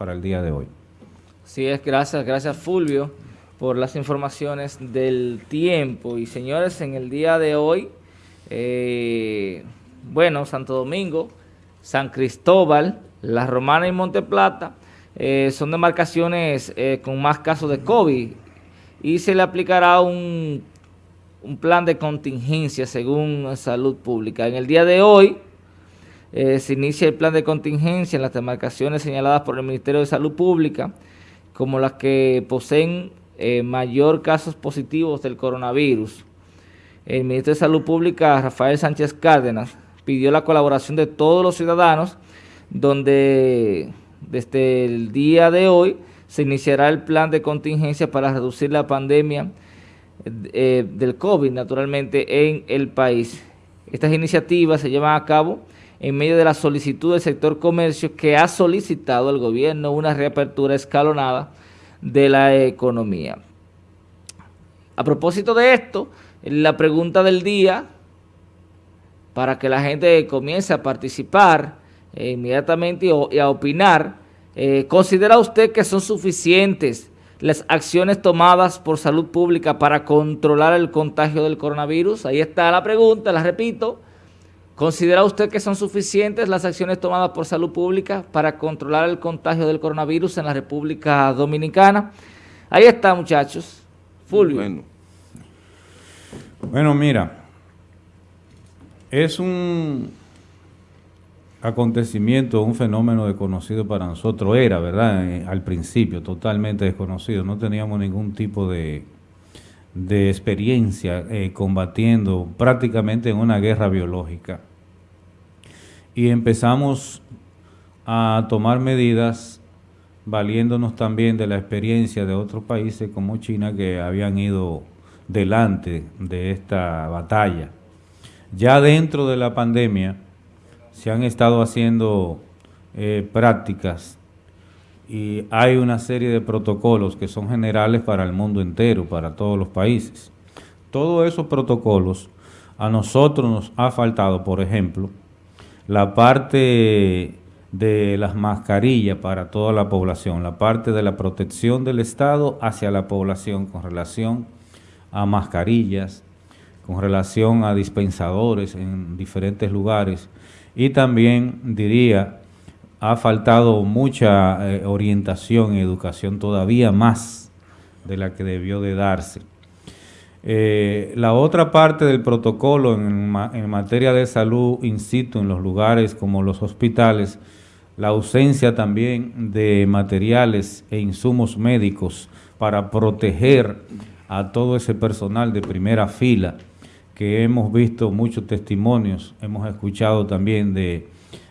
para el día de hoy. Sí, es gracias, gracias Fulvio por las informaciones del tiempo. Y señores, en el día de hoy, eh, bueno, Santo Domingo, San Cristóbal, La Romana y Monteplata eh, son demarcaciones eh, con más casos de COVID y se le aplicará un, un plan de contingencia según Salud Pública. En el día de hoy se inicia el plan de contingencia en las demarcaciones señaladas por el Ministerio de Salud Pública como las que poseen eh, mayor casos positivos del coronavirus. El ministro de Salud Pública, Rafael Sánchez Cárdenas, pidió la colaboración de todos los ciudadanos, donde desde el día de hoy se iniciará el plan de contingencia para reducir la pandemia eh, del COVID, naturalmente, en el país. Estas iniciativas se llevan a cabo en medio de la solicitud del sector comercio que ha solicitado al gobierno una reapertura escalonada de la economía. A propósito de esto, la pregunta del día, para que la gente comience a participar eh, inmediatamente y, a opinar, eh, ¿considera usted que son suficientes las acciones tomadas por salud pública para controlar el contagio del coronavirus? Ahí está la pregunta, la repito, ¿Considera usted que son suficientes las acciones tomadas por salud pública para controlar el contagio del coronavirus en la República Dominicana? Ahí está, muchachos. Fulvio. Bueno, bueno mira, es un acontecimiento, un fenómeno desconocido para nosotros. Era, ¿verdad? Eh, al principio, totalmente desconocido. No teníamos ningún tipo de, de experiencia eh, combatiendo prácticamente en una guerra biológica y empezamos a tomar medidas valiéndonos también de la experiencia de otros países como China que habían ido delante de esta batalla. Ya dentro de la pandemia se han estado haciendo eh, prácticas y hay una serie de protocolos que son generales para el mundo entero, para todos los países. Todos esos protocolos a nosotros nos ha faltado, por ejemplo, la parte de las mascarillas para toda la población, la parte de la protección del Estado hacia la población con relación a mascarillas, con relación a dispensadores en diferentes lugares y también diría ha faltado mucha eh, orientación y educación todavía más de la que debió de darse. Eh, la otra parte del protocolo en, materia de salud in situ en los lugares como los hospitales, la ausencia también de materiales e insumos médicos para proteger a todo ese personal de primera fila, que hemos visto muchos testimonios, hemos escuchado también de,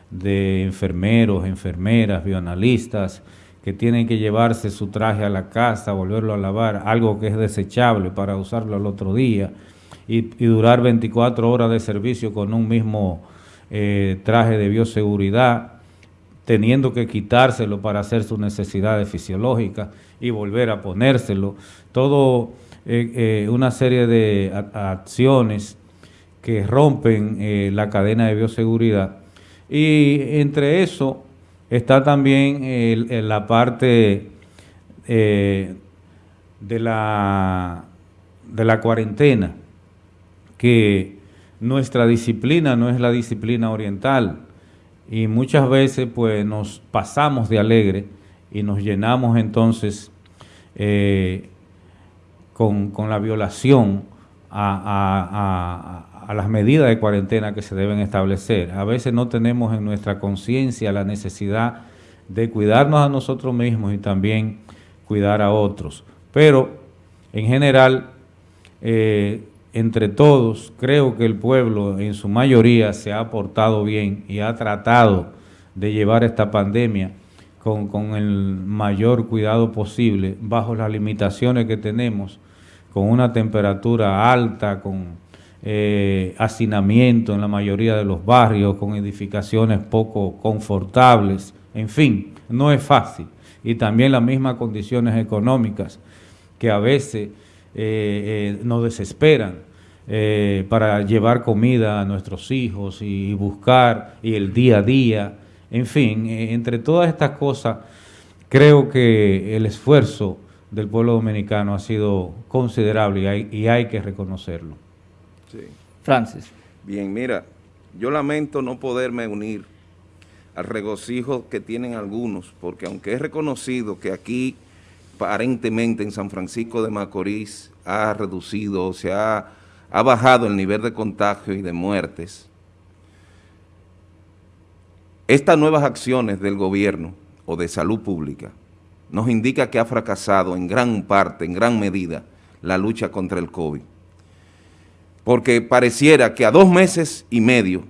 de enfermeros, enfermeras, bioanalistas, que tienen que llevarse su traje a la casa, volverlo a lavar, algo que es desechable para usarlo al otro día y, durar 24 horas de servicio con un mismo eh, traje de bioseguridad, teniendo que quitárselo para hacer sus necesidades fisiológicas y volver a ponérselo. Todo eh, eh, una serie de acciones que rompen la cadena de bioseguridad. Y entre eso Está también la parte eh, de, la, de la cuarentena, que nuestra disciplina no es la disciplina oriental. Y muchas veces pues nos pasamos de alegre y nos llenamos entonces eh, con, la violación a, a las medidas de cuarentena que se deben establecer. A veces no tenemos en nuestra conciencia la necesidad de cuidarnos a nosotros mismos y también cuidar a otros. Pero, en general, eh, entre todos, creo que el pueblo en su mayoría se ha portado bien y ha tratado de llevar esta pandemia con, con el mayor cuidado posible, bajo las limitaciones que tenemos, con una temperatura alta, con eh, hacinamiento en la mayoría de los barrios, con edificaciones poco confortables, en fin, no es fácil. Y también las mismas condiciones económicas que a veces eh, eh, nos desesperan eh, para llevar comida a nuestros hijos y, buscar y el día a día, en fin, entre todas estas cosas creo que el esfuerzo del pueblo dominicano ha sido considerable y hay, y hay que reconocerlo. Sí. Francis. Bien, mira, yo lamento no poderme unir al regocijo que tienen algunos, porque aunque es reconocido que aquí aparentemente en San Francisco de Macorís ha reducido, o se ha, ha bajado el nivel de contagio y de muertes, estas nuevas acciones del gobierno o de salud pública nos indica que ha fracasado en gran parte, en gran medida, la lucha contra el COVID. Porque pareciera que a dos meses y medio,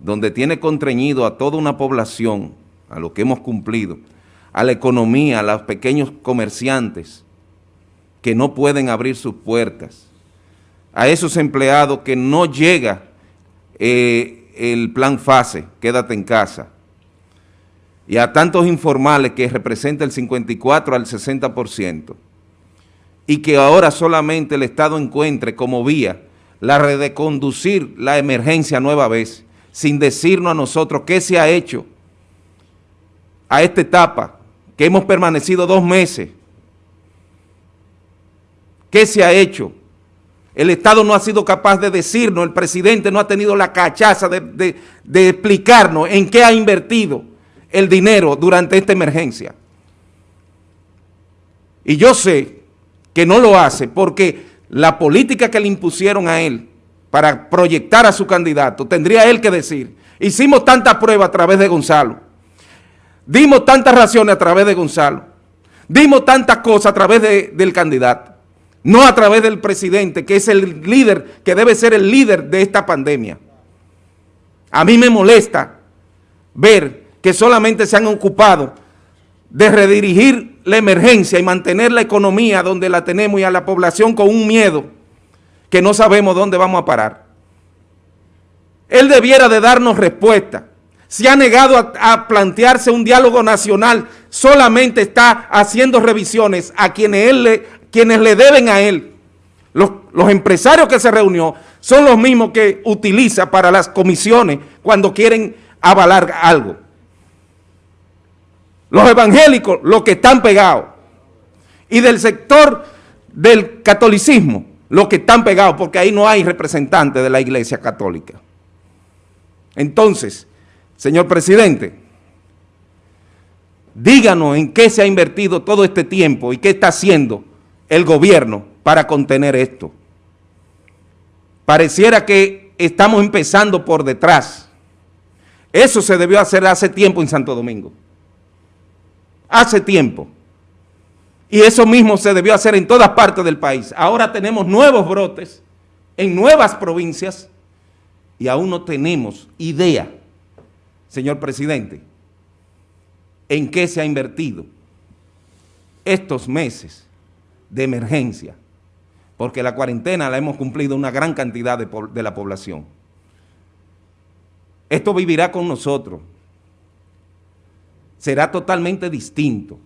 donde tiene contrañido a toda una población, a lo que hemos cumplido, a la economía, a los pequeños comerciantes que no pueden abrir sus puertas, a esos empleados que no llega eh, el plan FASE, quédate en casa, y a tantos informales que representa el 54 al 60%, y que ahora solamente el Estado encuentre como vía la de conducir la emergencia nueva vez, sin decirnos a nosotros qué se ha hecho a esta etapa, que hemos permanecido dos meses. ¿Qué se ha hecho? El Estado no ha sido capaz de decirnos, el presidente no ha tenido la cachaza de, de explicarnos en qué ha invertido el dinero durante esta emergencia. Y yo sé que no lo hace porque la política que le impusieron a él para proyectar a su candidato, tendría él que decir, hicimos tantas pruebas a través de Gonzalo, dimos tantas raciones a través de Gonzalo, dimos tantas cosas a través del candidato, no a través del presidente, que es el líder, que debe ser el líder de esta pandemia. A mí me molesta ver que solamente se han ocupado de redirigir la emergencia y mantener la economía donde la tenemos y a la población con un miedo que no sabemos dónde vamos a parar. Él debiera de darnos respuesta. Se ha negado a, plantearse un diálogo nacional, solamente está haciendo revisiones a quienes, él le, quienes le deben a él. Los, los empresarios que se reunió son los mismos que utiliza para las comisiones cuando quieren avalar algo. Los evangélicos, los que están pegados. Y del sector del catolicismo, los que están pegados, porque ahí no hay representantes de la iglesia católica. Entonces, señor presidente, díganos en qué se ha invertido todo este tiempo y qué está haciendo el gobierno para contener esto. Pareciera que estamos empezando por detrás. Eso se debió hacer hace tiempo en Santo Domingo hace tiempo. Y eso mismo se debió hacer en todas partes del país. Ahora tenemos nuevos brotes en nuevas provincias y aún no tenemos idea, señor presidente, en qué se ha invertido estos meses de emergencia, porque la cuarentena la hemos cumplido una gran cantidad de, de la población. Esto vivirá con nosotros será totalmente distinto.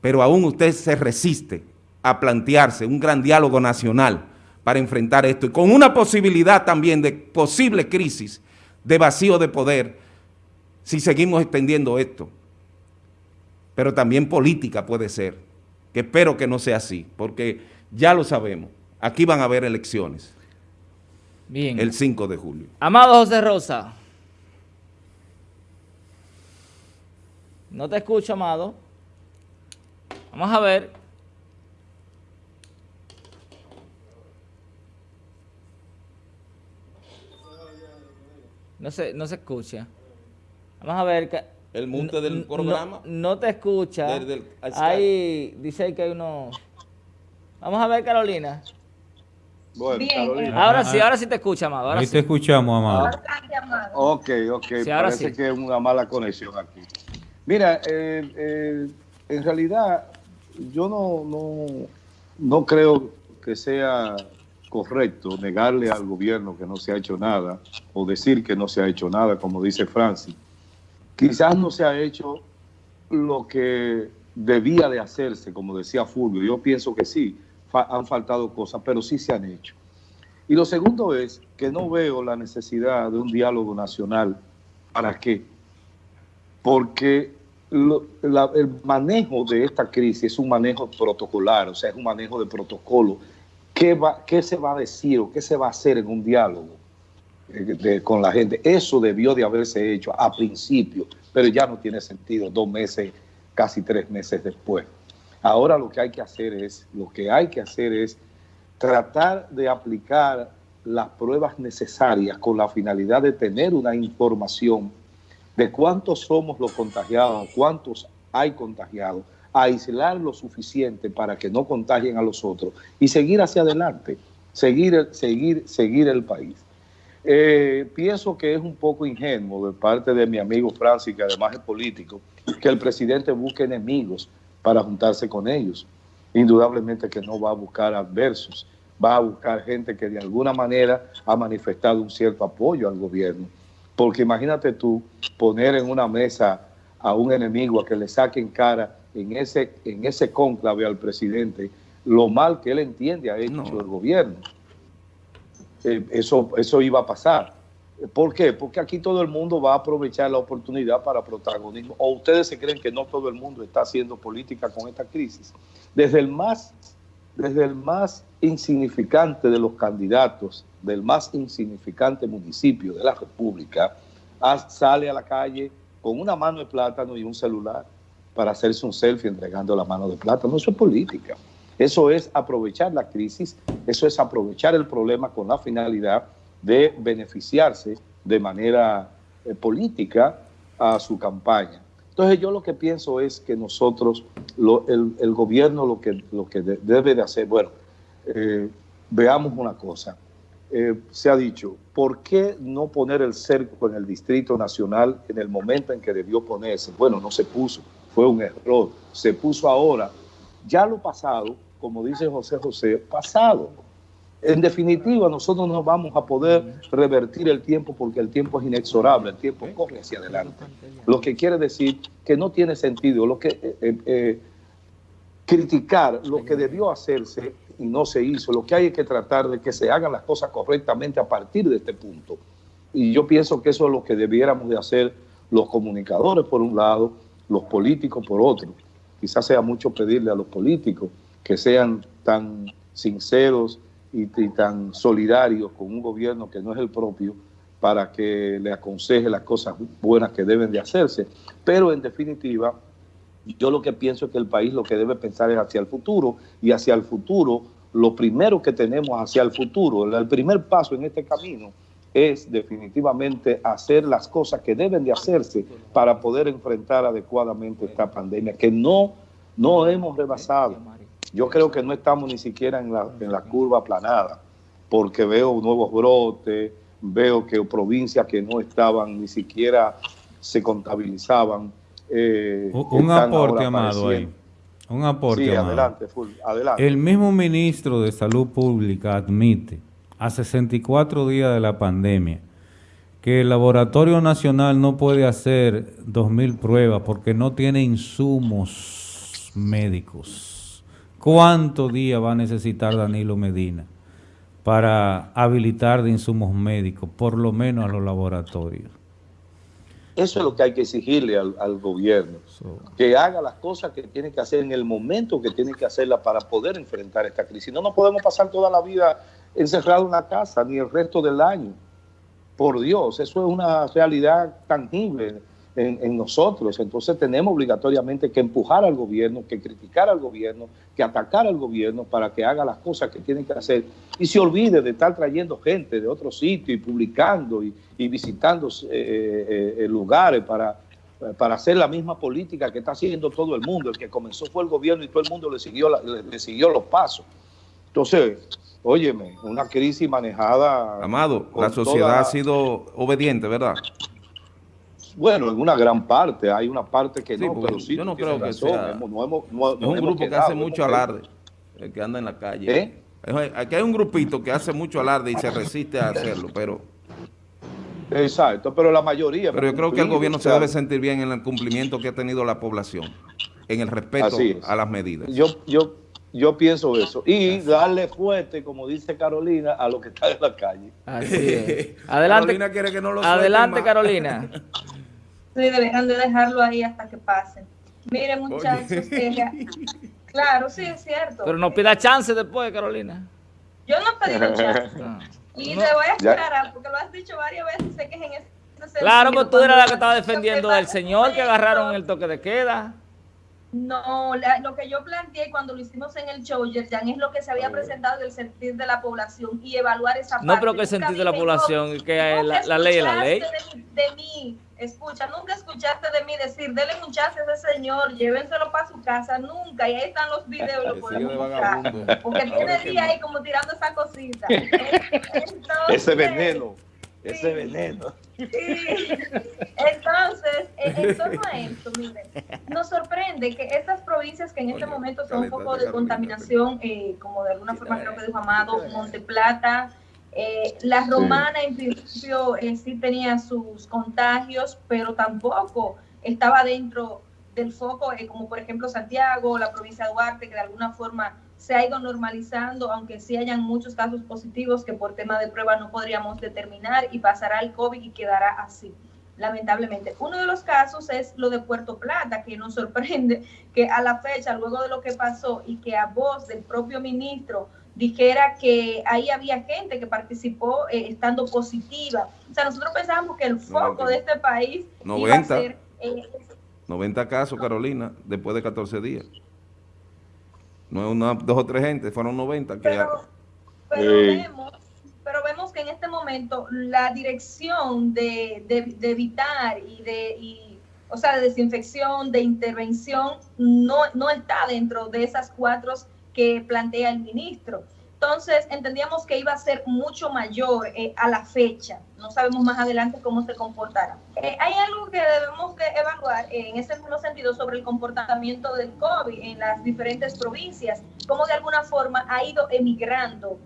Pero aún usted se resiste a plantearse un gran diálogo nacional para enfrentar esto y con una posibilidad también de posible crisis de vacío de poder si seguimos extendiendo esto. Pero también política puede ser, que espero que no sea así, porque ya lo sabemos, aquí van a haber elecciones. Bien. El 5 de julio. Amado José Rosa. No te escucho, amado. Vamos a ver. No se, no se escucha. Vamos a ver. ¿El monte del programa? No, te escucha. Ahí dice que hay uno... Vamos a ver, Carolina. Bueno, Carolina. Ahora sí, ahora sí te escucha, amado. Ahí te escuchamos, amado. Ok, ok. Parece que es una mala conexión aquí. Mira, eh, eh, en realidad yo no, no, no creo que sea correcto negarle al gobierno que no se ha hecho nada o decir que no se ha hecho nada, como dice Francis. Quizás no se ha hecho lo que debía de hacerse, como decía Fulvio. Yo pienso que sí, han faltado cosas, pero sí se han hecho. Y lo segundo es que no veo la necesidad de un diálogo nacional. ¿Para qué? Porque el manejo de esta crisis es un manejo protocolar, o sea, es un manejo de protocolo. ¿Qué, va, qué se va a decir o qué se va a hacer en un diálogo eh, con la gente? Eso debió de haberse hecho a principio, pero ya no tiene sentido dos meses, casi tres meses después. Ahora lo que hay que hacer es, lo que hay que hacer es tratar de aplicar las pruebas necesarias con la finalidad de tener una información de cuántos somos los contagiados, cuántos hay contagiados, aislar lo suficiente para que no contagien a los otros y seguir hacia adelante, seguir, seguir, seguir el país. Eh, pienso que es un poco ingenuo de parte de mi amigo Francis, que además es político, que el presidente busque enemigos para juntarse con ellos. Indudablemente que no va a buscar adversos, va a buscar gente que de alguna manera ha manifestado un cierto apoyo al gobierno porque imagínate tú poner en una mesa a un enemigo a que le saquen cara en ese, en ese cónclave al presidente lo mal que él entiende ha hecho el gobierno. Eh, eso, eso iba a pasar. ¿Por qué? Porque aquí todo el mundo va a aprovechar la oportunidad para protagonismo. ¿O ustedes se creen que no todo el mundo está haciendo política con esta crisis? Desde el más, desde el más insignificante de los candidatos del más insignificante municipio de la República, sale a la calle con una mano de plátano y un celular para hacerse un selfie entregando la mano de plátano. Eso es política. Eso es aprovechar la crisis, eso es aprovechar el problema con la finalidad de beneficiarse de manera eh, política a su campaña. Entonces yo lo que pienso es que nosotros, el, gobierno lo que, lo que debe de hacer, bueno, eh, veamos una cosa, eh, se ha dicho, ¿por qué no poner el cerco en el Distrito Nacional en el momento en que debió ponerse? Bueno, no se puso, fue un error, se puso ahora. Ya lo pasado, como dice José José, pasado. En definitiva, nosotros no vamos a poder revertir el tiempo porque el tiempo es inexorable, el tiempo corre hacia adelante. Lo que quiere decir que no tiene sentido lo que, eh, eh, criticar lo que debió hacerse y no se hizo. Lo que hay es que tratar de que se hagan las cosas correctamente a partir de este punto. Y yo pienso que eso es lo que debiéramos de hacer los comunicadores por un lado, los políticos por otro. Quizás sea mucho pedirle a los políticos que sean tan sinceros y, tan solidarios con un gobierno que no es el propio para que le aconseje las cosas buenas que deben de hacerse. Pero en definitiva, yo lo que pienso es que el país lo que debe pensar es hacia el futuro y hacia el futuro, lo primero que tenemos hacia el futuro, el primer paso en este camino es definitivamente hacer las cosas que deben de hacerse para poder enfrentar adecuadamente esta pandemia, que no, no hemos rebasado. Yo creo que no estamos ni siquiera en la, en la curva aplanada, porque veo nuevos brotes, veo que provincias que no estaban ni siquiera se contabilizaban, eh, un aporte, Amado, ahí. Un aporte, adelante, adelante. El mismo ministro de Salud Pública admite a 64 días de la pandemia que el Laboratorio Nacional no puede hacer 2.000 pruebas porque no tiene insumos médicos. ¿Cuántos días va a necesitar Danilo Medina para habilitar de insumos médicos, por lo menos a los laboratorios? Eso es lo que hay que exigirle al, gobierno, que haga las cosas que tiene que hacer en el momento que tiene que hacerlas para poder enfrentar esta crisis. No nos podemos pasar toda la vida encerrados en la casa, ni el resto del año. Por Dios, eso es una realidad tangible en, nosotros. Entonces tenemos obligatoriamente que empujar al gobierno, que criticar al gobierno, que atacar al gobierno para que haga las cosas que tiene que hacer y se olvide de estar trayendo gente de otros sitios y publicando y, visitando eh, eh, eh, lugares para, para hacer la misma política que está haciendo todo el mundo. El que comenzó fue el gobierno y todo el mundo le siguió, le, siguió los pasos. Entonces, óyeme, una crisis manejada... Amado, la sociedad ha sido obediente, ¿verdad? Bueno, en una gran parte, hay una parte que no, pero sí. Yo no creo que sea. es un grupo que hace mucho alarde, el que anda en la calle. ¿Eh? Aquí hay un grupito que hace mucho alarde y se resiste a hacerlo, pero... Exacto, pero la mayoría... Pero yo creo que el gobierno se debe sentir bien en el cumplimiento que ha tenido la población, en el respeto a las medidas. Yo, yo, yo pienso eso. Y darle fuerte, como dice Carolina, a lo que está en la calle. Así Adelante, Carolina quiere que no lo Adelante, Carolina. Sí, deberían de dejarlo ahí hasta que pasen. Miren, muchachos, claro, sí, es cierto. Pero no pida chance después, Carolina. Yo no pedí chance. Y te voy a aclarar, porque lo has dicho varias veces, sé que es en ese sentido. Claro, pero tú eras la que estaba defendiendo al señor que agarraron el toque de queda. No, lo que yo planteé cuando lo hicimos en el show, Yerjan, es lo que se había presentado del sentir de la población y evaluar esa parte. No, pero que el sentir de la población, que la, ley es la ley. De, mí, escucha, nunca escuchaste de mí decir, denle un chance a ese señor, llévenselo para su casa, nunca, y ahí están los videos, lo podemos buscar. Porque tiene día ahí como tirando esa cosita. ese veneno ese veneno. Entonces, en torno a esto, miren, nos sorprende que estas provincias que en este momento son un poco de contaminación, eh, como de alguna forma creo que dijo Amado, Monte Plata, eh, la romana en principio eh, sí tenía sus contagios, pero tampoco estaba dentro del foco, como por ejemplo Santiago, la provincia de Duarte, que de alguna forma se ha ido normalizando, aunque sí hayan muchos casos positivos que por tema de prueba no podríamos determinar y pasará el COVID y quedará así, lamentablemente. Uno de los casos es lo de Puerto Plata, que nos sorprende que a la fecha, luego de lo que pasó y que a voz del propio ministro dijera que ahí había gente que participó eh, estando positiva. O sea, nosotros pensábamos que el foco de este país 90, iba a ser... 90 eh, casos, Carolina, después de 14 días. No es una, dos o tres gente, fueron 90 pero, vemos, pero vemos que en este momento la dirección de, evitar y de, o sea, de desinfección, de intervención, no, no está dentro de esas cuatro que plantea el ministro. Entonces, entendíamos que iba a ser mucho mayor eh, a la fecha. No sabemos más adelante cómo se comportará. Eh, hay algo que debemos de evaluar eh, en ese mismo sentido sobre el comportamiento del COVID en las diferentes provincias, cómo de alguna forma ha ido emigrando.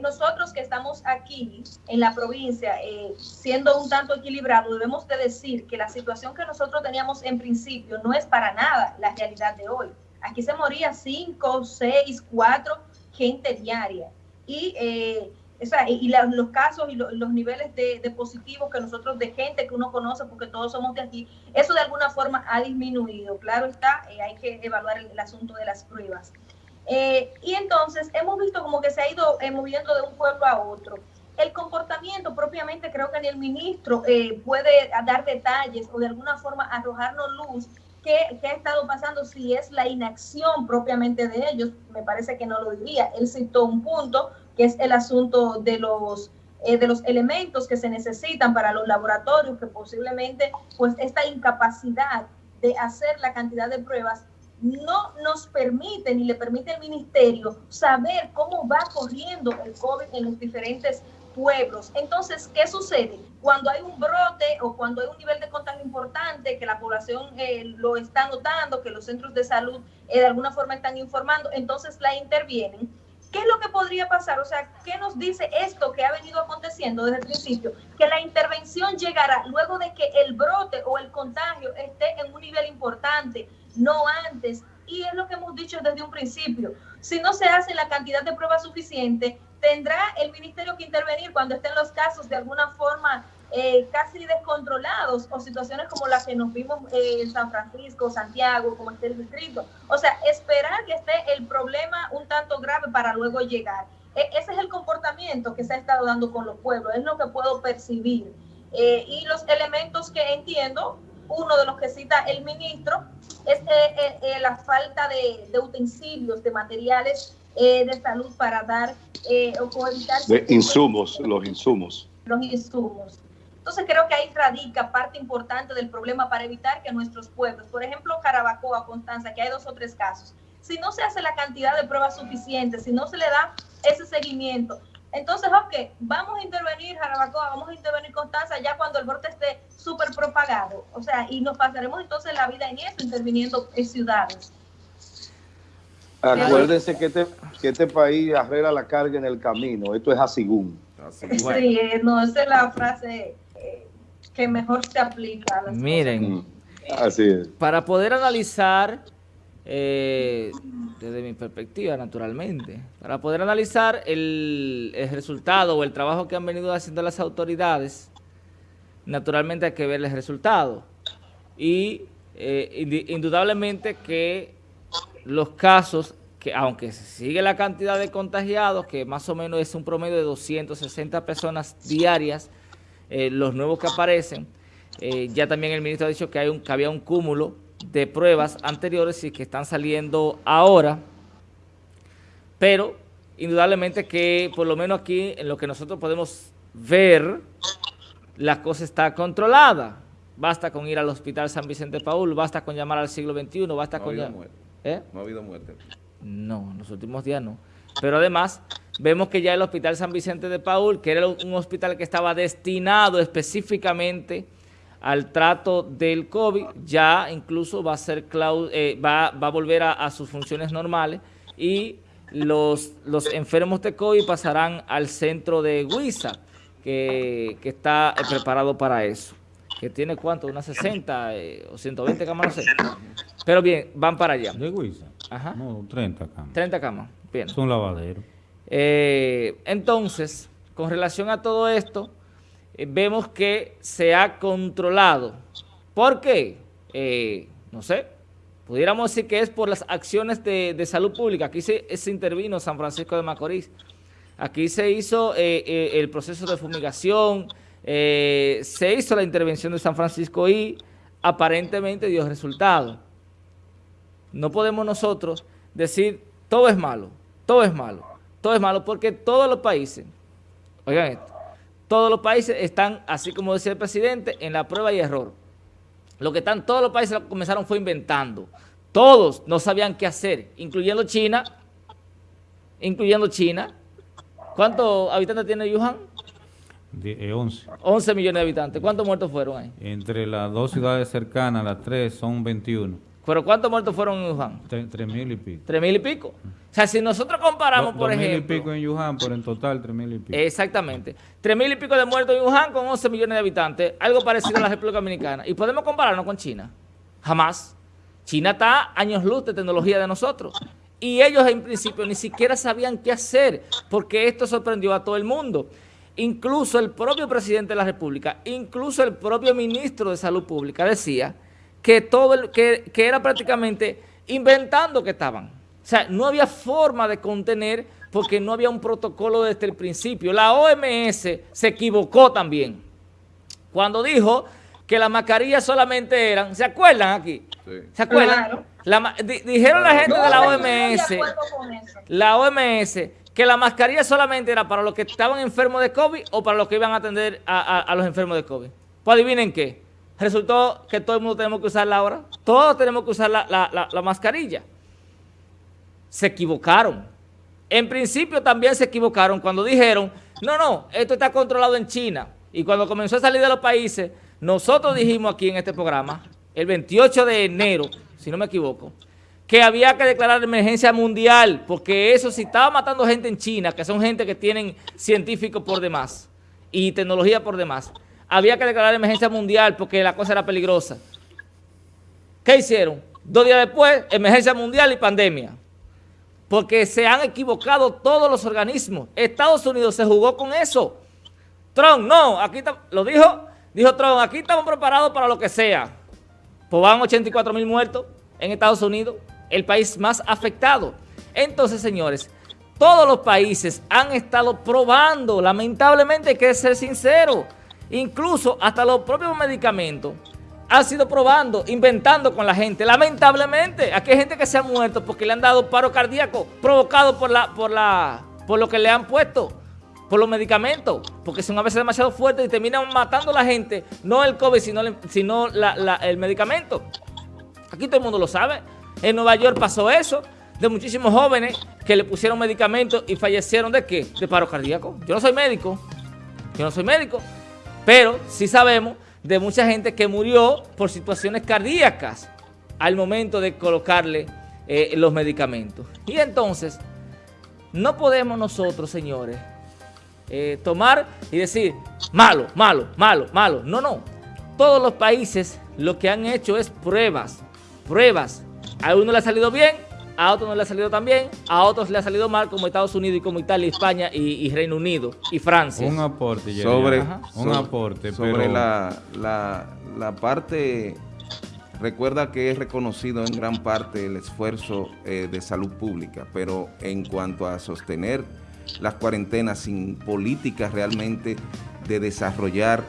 nosotros que estamos aquí en la provincia, siendo un tanto equilibrado, debemos de decir que la situación que nosotros teníamos en principio no es para nada la realidad de hoy. Aquí se moría 5, 6, 4 gente diaria. Y, eh, y los casos y los niveles de, positivos que nosotros, de gente que uno conoce, porque todos somos de aquí, eso de alguna forma ha disminuido. Claro está, eh, hay que evaluar el, asunto de las pruebas. Eh, y entonces hemos visto como que se ha ido moviendo de un pueblo a otro. El comportamiento propiamente creo que ni el ministro puede dar detalles o de alguna forma arrojarnos luz ¿Qué, ha estado pasando? Si es la inacción propiamente de ellos, me parece que no lo diría. Él citó un punto que es el asunto de los, eh, de los elementos que se necesitan para los laboratorios, que posiblemente pues esta incapacidad de hacer la cantidad de pruebas no nos permite ni le permite al ministerio saber cómo va corriendo el COVID en los diferentes pueblos. Entonces, ¿qué sucede? Cuando hay un brote o cuando hay un nivel de contagio importante, que la población eh, lo está notando, que los centros de salud eh, de alguna forma están informando, entonces la intervienen. ¿Qué es lo que podría pasar? O sea, ¿qué nos dice esto que ha venido aconteciendo desde el principio? Que la intervención llegará luego de que el brote o el contagio esté en un nivel importante, no antes. Y es lo que hemos dicho desde un principio. Si no se hace la cantidad de pruebas suficiente, tendrá el ministerio que intervenir cuando estén los casos de alguna forma eh, casi descontrolados o situaciones como las que nos vimos en San Francisco, Santiago, como esté el distrito. O sea, esperar que esté el problema un tanto grave para luego llegar. E, ese es el comportamiento que se ha estado dando con los pueblos, es lo que puedo percibir. Eh, y los elementos que entiendo, uno de los que cita el ministro, es eh, la falta de utensilios, de materiales eh, de salud para dar eh, o evitar... De insumos, los insumos. Los insumos. Entonces creo que ahí radica parte importante del problema para evitar que nuestros pueblos, por ejemplo Carabacoa, Constanza, que hay dos o tres casos, si no se hace la cantidad de pruebas suficientes, si no se le da ese seguimiento, entonces, ok, vamos a intervenir Jarabacoa, vamos a intervenir Constanza ya cuando el brote esté súper propagado. O sea, y nos pasaremos entonces la vida en eso, interviniendo en ciudades. Acuérdense que este, que este país arregla la carga en el camino. Esto es así. Sí, no, esa es la frase eh, que mejor se aplica. A Miren, mm, así es. Para poder analizar, eh, desde mi perspectiva, naturalmente, para poder analizar el, el resultado o el trabajo que han venido haciendo las autoridades, naturalmente hay que ver el resultado. y eh, indudablemente que los casos, que aunque sigue la cantidad de contagiados, que más o menos es un promedio de 260 personas diarias, eh, los nuevos que aparecen, eh, ya también el ministro ha dicho que, hay un, que había un cúmulo de pruebas anteriores y que están saliendo ahora, pero indudablemente que por lo menos aquí en lo que nosotros podemos ver, la cosa está controlada. Basta con ir al Hospital San Vicente Paul, basta con llamar al siglo XXI, basta no con... ¿Eh? No ha habido muerte. No, en los últimos días no. Pero además, vemos que ya el Hospital San Vicente de Paul, que era un hospital que estaba destinado específicamente al trato del COVID, ya incluso va a ser eh, va, va, a volver a, sus funciones normales y los, los enfermos de COVID pasarán al centro de Huiza, que, está eh, preparado para eso. Que tiene cuánto, unas 60 eh, o 120 camas, no sé. Pero bien, van para allá. ¿De Huiza? Ajá. No, 30 camas. 30 camas, bien. Es un lavadero. entonces, con relación a todo esto, eh, vemos que se ha controlado. ¿Por qué? Eh, no sé, pudiéramos decir que es por las acciones de, salud pública. Aquí se, intervino San Francisco de Macorís. Aquí se hizo eh, el proceso de fumigación, se hizo la intervención de San Francisco y aparentemente dio resultado. No podemos nosotros decir todo es malo, todo es malo, todo es malo, porque todos los países, oigan esto, todos los países están, así como decía el presidente, en la prueba y error. Lo que están todos los países comenzaron fue inventando. Todos no sabían qué hacer, incluyendo China, incluyendo China. ¿Cuántos habitantes tiene Wuhan? 11. 11 millones de habitantes. ¿Cuántos muertos fueron ahí? Entre las dos ciudades cercanas, las tres, son 21. ¿Pero cuántos muertos fueron en Wuhan? Tres mil y pico. ¿Tres mil y pico? O sea, si nosotros comparamos, por ejemplo... mil y pico en Wuhan, pero en total tres mil y pico. Exactamente. Tres mil y pico de muertos en Wuhan con 11 millones de habitantes, algo parecido a la República Dominicana. ¿Y podemos compararnos con China? Jamás. China está años luz de tecnología de nosotros. Y ellos en principio ni siquiera sabían qué hacer, porque esto sorprendió a todo el mundo. Incluso el propio presidente de la República, incluso el propio ministro de Salud Pública decía que, todo el, que, era prácticamente inventando que estaban. O sea, no había forma de contener porque no había un protocolo desde el principio. La OMS se equivocó también cuando dijo que las mascarillas solamente eran, ¿se acuerdan aquí? ¿Se acuerdan? dijeron la gente de la OMS, la OMS, que la mascarilla solamente era para los que estaban enfermos de COVID o para los que iban a atender a, los enfermos de COVID. Pues adivinen qué, resultó que todo el mundo tenemos que usarla ahora. Todos tenemos que usar la, mascarilla. Se equivocaron. En principio también se equivocaron cuando dijeron, no, no, esto está controlado en China. Y cuando comenzó a salir de los países, nosotros dijimos aquí en este programa, el 28 de enero, si no me equivoco, que había que declarar emergencia mundial, porque eso si estaba matando gente en China, que son gente que tienen científicos por demás y tecnología por demás, había que declarar emergencia mundial porque la cosa era peligrosa. ¿Qué hicieron? Dos días después, emergencia mundial y pandemia. Porque se han equivocado todos los organismos. Estados Unidos se jugó con eso. Trump, no, aquí lo dijo, dijo Trump, aquí estamos preparados para lo que sea. Pues van 84 mil muertos en Estados Unidos, el país más afectado. Entonces, señores, todos los países han estado probando, lamentablemente hay que ser sincero, Incluso hasta los propios medicamentos han sido probando, inventando con la gente. Lamentablemente, aquí hay gente que se ha muerto porque le han dado paro cardíaco provocado por, la, por, la, por lo que le han puesto, por los medicamentos, porque son a veces demasiado fuertes y terminan matando a la gente, no el COVID, sino, sino el medicamento. Aquí todo el mundo lo sabe. En Nueva York pasó eso, de muchísimos jóvenes que le pusieron medicamentos y fallecieron de qué? De paro cardíaco. Yo no soy médico, yo no soy médico, pero sí sabemos de mucha gente que murió por situaciones cardíacas al momento de colocarle eh, los medicamentos. Y entonces, no podemos nosotros, señores, eh, tomar y decir, malo, malo, malo, malo. No, no. Todos los países lo que han hecho es pruebas, pruebas. A uno le ha salido bien, a otros no le ha salido tan bien, a otros le ha salido mal como Estados Unidos y como Italia, España y, Reino Unido y Francia. Un aporte, Sobre, un aporte, sobre la, la, parte recuerda que es reconocido en gran parte el esfuerzo eh, de salud pública, pero en cuanto a sostener las cuarentenas sin políticas realmente de desarrollar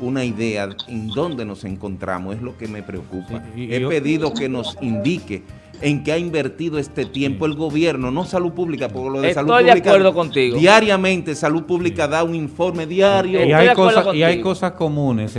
una idea en dónde nos encontramos, es lo que me preocupa. He pedido que nos indique en qué ha invertido este tiempo el gobierno, no salud pública, porque lo de Estoy salud pública. de acuerdo contigo. Diariamente, salud pública da un informe diario. Y hay, cosas, y hay cosas comunes